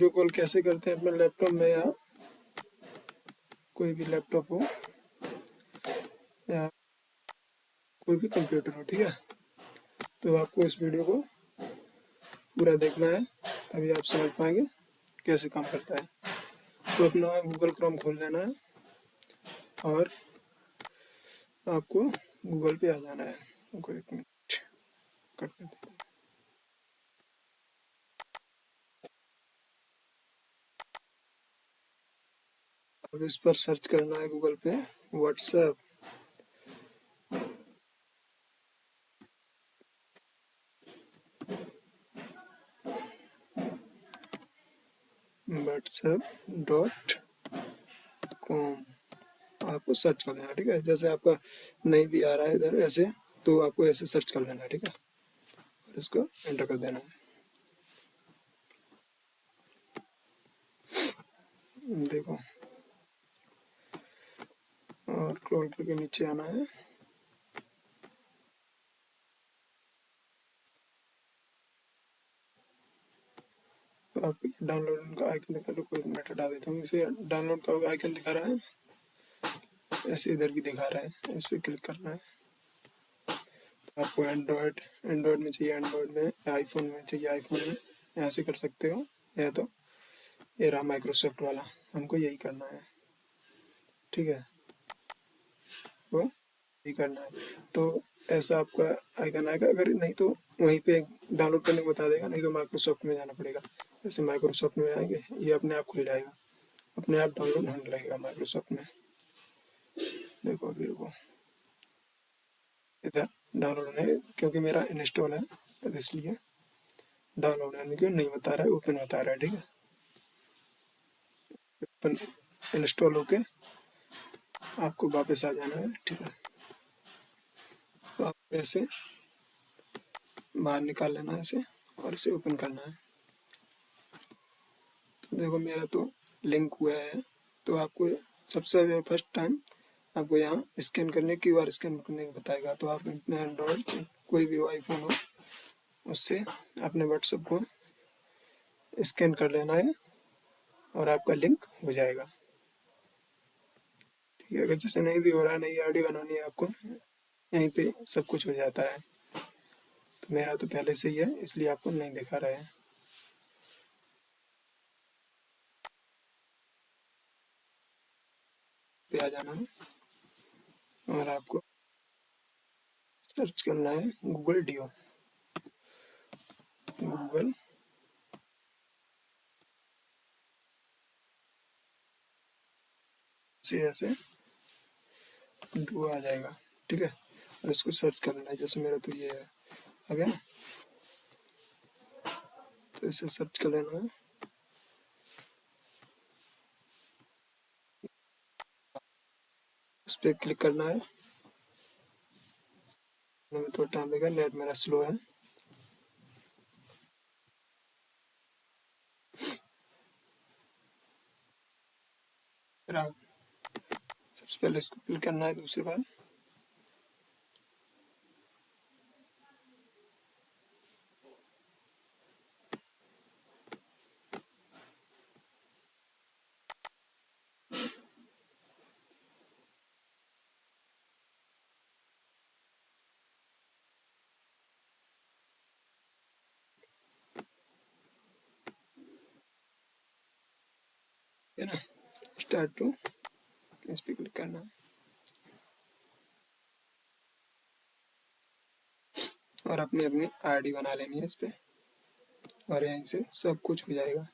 Video call कैसे करते हैं अपने लैपटॉप में या कोई भी लैपटॉप हो या कोई भी कंप्यूटर हो, ठीक है? तो आपको इस वीडियो को पूरा देखना है, तभी आप समझ पाएँगे कैसे काम करता है। तो अपना गूगल क्रोम खोल लेना है और आपको गूगल पे आ जाना है। एक मिनट, कट कर देते अब इस पर सर्च करना है गूगल पे, व्हाट्सएप। WhatsApp dot com. आपको सर्च कर लेना, ठीक है? जैसे आपका नहीं भी आ रहा है इधर, ऐसे तो आपको ऐसे सर्च कर लेना, ठीक है? और इसको एंटर कर देना है। देखो और क्रोल करके नीचे आना है। तो आप डाउनलोड का आइकन दिखा लो कोई मिनट हटा देता हूँ, इसे डाउनलोड का आइकन दिखा रहा है ऐसे इधर भी दिखा रहा है। इस पर क्लिक करना है। तो आपको एंड्रॉयड एंड्रॉयड में चाहिए एंड्रॉयड में आईफोन में चाहिए आईफोन में यहाँ से कर सकते हो, या तो ये रहा माइक्रोसॉफ्ट वाला। हमको यही करना है। ठीक है। वो यही करना है। तो ऐसा आपका आइकन आएगा, अगर नहीं तो वहीं पे डाउनलोड करने को बता देगा, नहीं तो माइक्रोसॉफ्ट में जाना पड़ेगा। जैसे माइक्रोसॉफ्ट में आएँगे, ये अपने आप खुल जाएगा। अपने आप डाउनलोड होने लगेगा माइक्रोसॉफ्ट में। देखो अभी रुको। इधर डाउनलोड होने, क्योंकि मेरा इंस्टॉल है इसलिए डाउनलोड होने क्यों नहीं बता रहा है ओपन बता रहा है, ठीक है? ओपन इंस्टॉल होके आपको वापस आ जाना है, ठीक है? तो आप ऐसे बाहर निकाल लेना है इसे और इसे ओपन करना है। तो देखो, मेरा तो लिंक हुआ है। तो आपको सबसे फ़र्स्ट टाइम आपको यहाँ स्कैन करने की बार स्कैन करने को बताएगा। तो आप अपने एंड्रॉयड कोई भी आईफोन हो, उससे अपने व्हाट्सएप को स्कैन कर लेना है और आपका लिंक हो जाएगा। ठीक है अगर जैसे नहीं भी हो रहा है, नई आई बनानी है आपको, यहीं पे सब कुछ हो जाता है। तो मेरा तो पहले से ही है, इसलिए आपको नहीं दिखा रहा है। पे आ जाना है, और आपको सर्च करना है गूगल डीओ। गूगल। से ऐसे डुओ आ जाएगा, ठीक है? और इसको सर्च कर लेना है जैसे मेरा तो ये है। आ गया ना? तो इसे सर्च कर लेना है। उस पर क्लिक करना है। में थोड़ा टाइम लगेगा नेट मेरा स्लो है। सबसे पहले इसको क्लिक करना है दूसरी बार। ना? स्टार्ट टू इस पर क्लिक करना है और अपनी अपनी आईडी बना लेनी है इस पर और यहीं से सब कुछ हो जाएगा।